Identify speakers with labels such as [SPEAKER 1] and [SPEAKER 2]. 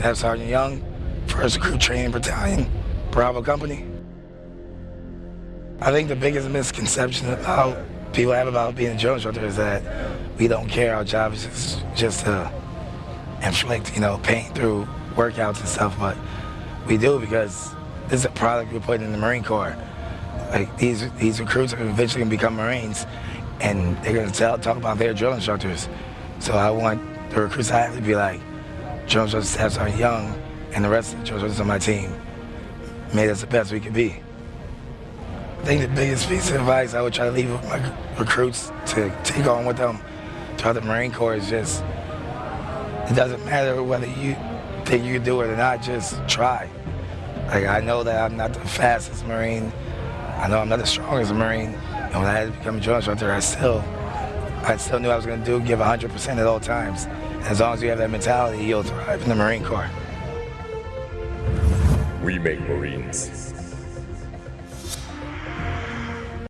[SPEAKER 1] Staff Sergeant Young, 1st Recruit Training Battalion, Bravo Company. I think the biggest misconception about people have about being a drill instructor is that we don't care. Our job is just, just to inflict, you know, pain through workouts and stuff, but we do because this is a product we put in the Marine Corps. Like these these recruits are eventually gonna become Marines, and they're gonna tell, talk about their drill instructors. So I want the recruits I have to be like, instructor Staff Sergeant Young, and the rest of the instructors on my team made us the best we could be. I think the biggest piece of advice I would try to leave with my recruits to take on with them throughout the Marine Corps is just, it doesn't matter whether you think you can do it or not, just try. Like I know that I'm not the fastest Marine. I know I'm not the strongest Marine. And when I had to become a drill instructor, I still, I still knew I was gonna do, give 100% at all times. As long as you have that mentality, you'll thrive in the Marine Corps.
[SPEAKER 2] We make Marines.